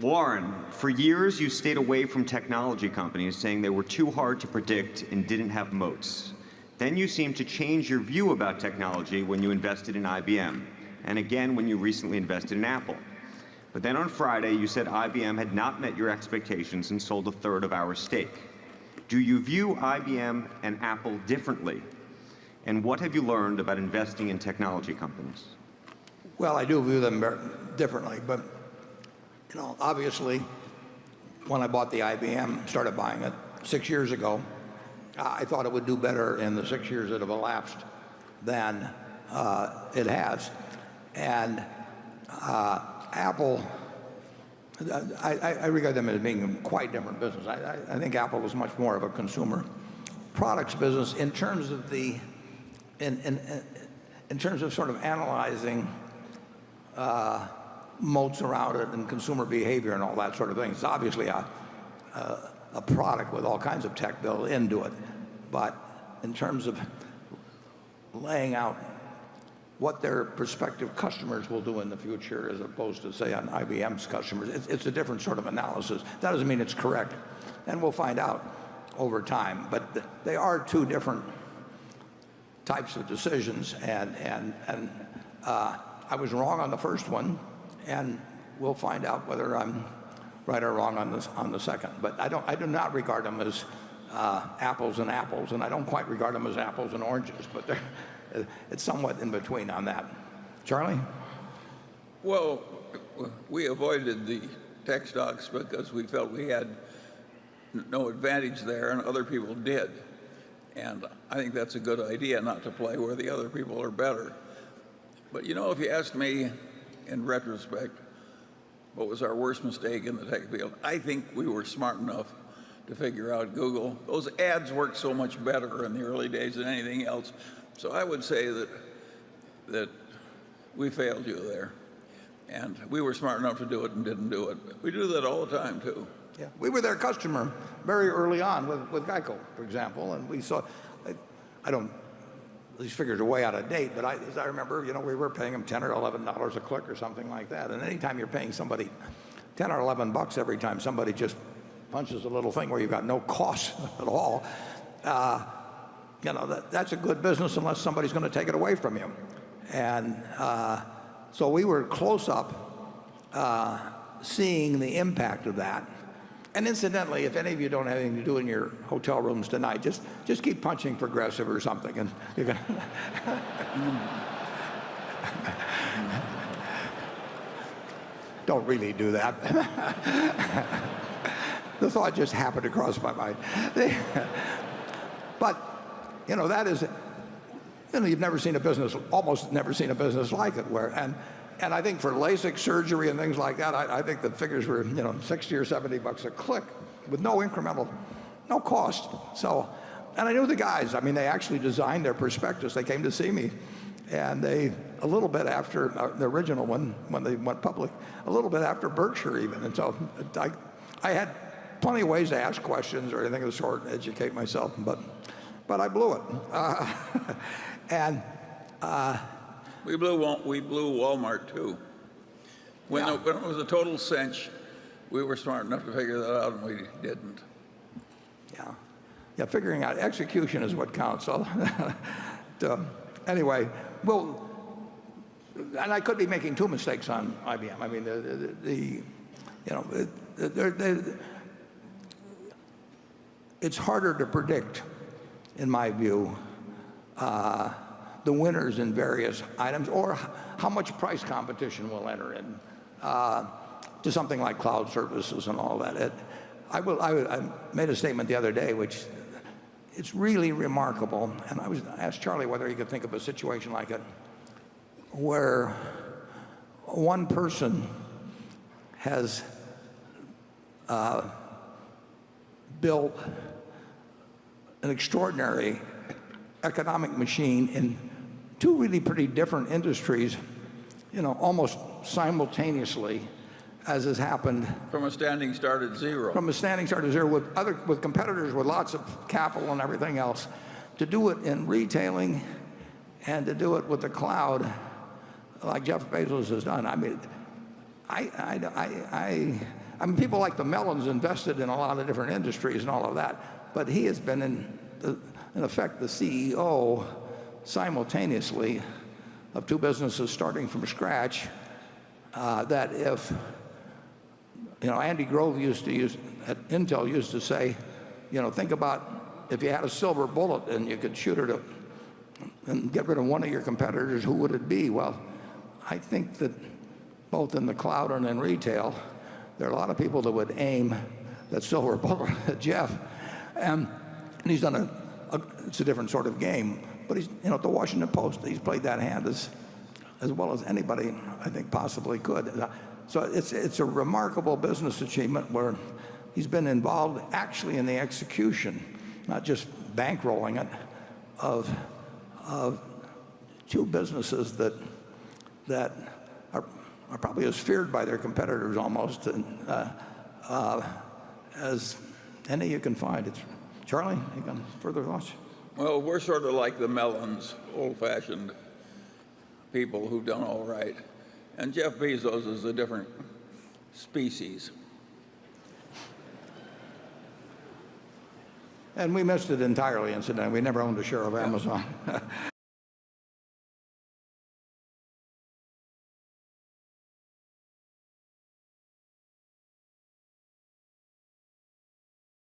Warren, for years you stayed away from technology companies saying they were too hard to predict and didn't have moats. Then you seemed to change your view about technology when you invested in IBM, and again when you recently invested in Apple. But then on Friday, you said IBM had not met your expectations and sold a third of our stake. Do you view IBM and Apple differently? And what have you learned about investing in technology companies? Well, I do view them differently, but obviously, when I bought the IBM, started buying it six years ago, I thought it would do better in the six years that have elapsed than uh, it has. And uh, Apple, I, I, regard them as being quite different business. I, I, think Apple is much more of a consumer products business in terms of the, in, in, in terms of sort of analyzing uh, moats around it and consumer behavior and all that sort of thing. It's obviously a, a, a product with all kinds of tech built into it. But in terms of laying out what their prospective customers will do in the future as opposed to, say, on IBM's customers. It's, it's, a different sort of analysis. That doesn't mean it's correct. And we'll find out over time. But th they are two different types of decisions. And, and, and uh, I was wrong on the first one. And we'll find out whether I'm right or wrong on, this, on the second. But I, don't, I do not regard them as uh, apples and apples. And I don't quite regard them as apples and oranges. But it's somewhat in between on that. Charlie? Well, we avoided the tech stocks because we felt we had no advantage there and other people did. And I think that's a good idea not to play where the other people are better. But you know, if you asked me in retrospect, what was our worst mistake in the tech field? I think we were smart enough to figure out Google. Those ads worked so much better in the early days than anything else. So I would say that, that we failed you there. And we were smart enough to do it and didn't do it. We do that all the time, too. Yeah, we were their customer very early on with, with Geico, for example, and we saw, I, I don't, these figures are way out of date, but I, as I remember, you know, we were paying them 10 or 11 dollars a click or something like that. And anytime you're paying somebody 10 or 11 bucks every time somebody just punches a little thing where you've got no cost at all, uh, you know, that, that's a good business unless somebody's going to take it away from you. And uh, so we were close up uh, seeing the impact of that. And incidentally, if any of you don't have anything to do in your hotel rooms tonight, just, just keep punching Progressive or something. And you're gonna don't really do that. the thought just happened to cross my mind. but you know, that is, you know, you've never seen a business, almost never seen a business like it where, and, and I think for LASIK surgery and things like that, I, I think the figures were, you know, 60 or 70 bucks a click with no incremental, no cost. So, and I knew the guys. I mean, they actually designed their prospectus. They came to see me. And they, a little bit after uh, the original one, when they went public, a little bit after Berkshire even. And so I, I had plenty of ways to ask questions or anything of the sort and educate myself. But but I blew it. Uh, and uh, we blew we blew Walmart too. When, yeah. when it was a total cinch, we were smart enough to figure that out, and we didn't. Yeah, yeah. Figuring out execution is what counts. So, anyway, well, and I could be making two mistakes on IBM. I mean, the, the, the you know, they're, they're, it's harder to predict in my view, uh, the winners in various items or how much price competition will enter in uh, to something like cloud services and all that. I, made a statement the other day which it's really remarkable and I was asked Charlie whether he could think of a situation like it where one person has uh, built an extraordinary economic machine in two really pretty different industries, you know, almost simultaneously as has happened. From a standing start at zero. From a standing start at zero with other, with competitors with lots of capital and everything else. To do it in retailing and to do it with the cloud like Jeff Bezos has done. I mean, I, I, I, I I mean, people like the Mellons invested in a lot of different industries and all of that, but he has been in, in effect the CEO simultaneously of two businesses starting from scratch. Uh, that if you know, Andy Grove used to use at Intel used to say, you know, think about if you had a silver bullet and you could shoot it and get rid of one of your competitors, who would it be? Well, I think that both in the cloud and in retail, there are a lot of people that would aim that silver bullet at Jeff. And he's done a, a it's a different sort of game. But he's, you know, at the Washington Post, he's played that hand as, as well as anybody I think possibly could. So it's, it's a remarkable business achievement where he's been involved actually in the execution, not just bankrolling it, of, of two businesses that, that are, are probably as feared by their competitors almost uh, uh, as any you can find. It's, Charlie, got further thoughts? Well, we're sort of like the Mellons, old-fashioned people who've done all right. And Jeff Bezos is a different species. And we missed it entirely, incidentally. We never owned a share of Amazon.